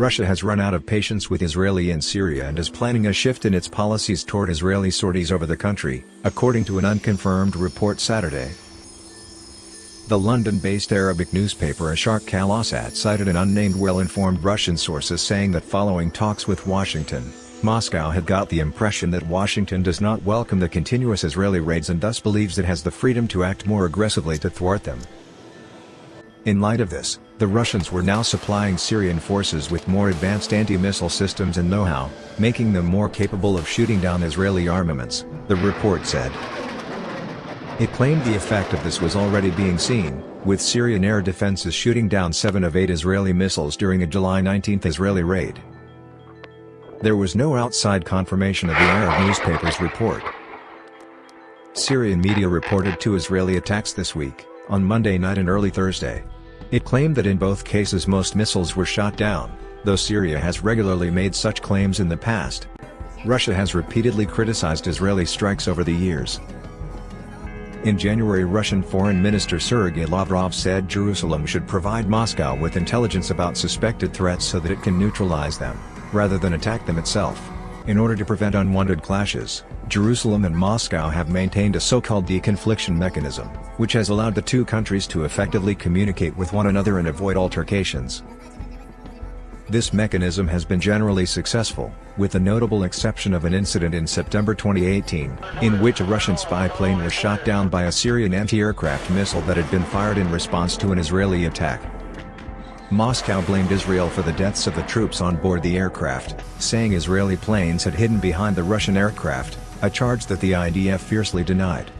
Russia has run out of patience with Israeli in Syria and is planning a shift in its policies toward Israeli sorties over the country, according to an unconfirmed report Saturday. The London-based Arabic newspaper Asharq al-Awsat cited an unnamed well-informed Russian sources saying that following talks with Washington, Moscow had got the impression that Washington does not welcome the continuous Israeli raids and thus believes it has the freedom to act more aggressively to thwart them. In light of this, the Russians were now supplying Syrian forces with more advanced anti-missile systems and know-how, making them more capable of shooting down Israeli armaments, the report said. It claimed the effect of this was already being seen, with Syrian air defenses shooting down seven of eight Israeli missiles during a July 19 Israeli raid. There was no outside confirmation of the Arab newspaper's report. Syrian media reported two Israeli attacks this week, on Monday night and early Thursday. It claimed that in both cases most missiles were shot down, though Syria has regularly made such claims in the past. Russia has repeatedly criticized Israeli strikes over the years. In January Russian Foreign Minister Sergei Lavrov said Jerusalem should provide Moscow with intelligence about suspected threats so that it can neutralize them rather than attack them itself. In order to prevent unwanted clashes, Jerusalem and Moscow have maintained a so-called deconfliction mechanism, which has allowed the two countries to effectively communicate with one another and avoid altercations. This mechanism has been generally successful, with the notable exception of an incident in September 2018, in which a Russian spy plane was shot down by a Syrian anti-aircraft missile that had been fired in response to an Israeli attack. Moscow blamed Israel for the deaths of the troops on board the aircraft, saying Israeli planes had hidden behind the Russian aircraft, a charge that the IDF fiercely denied.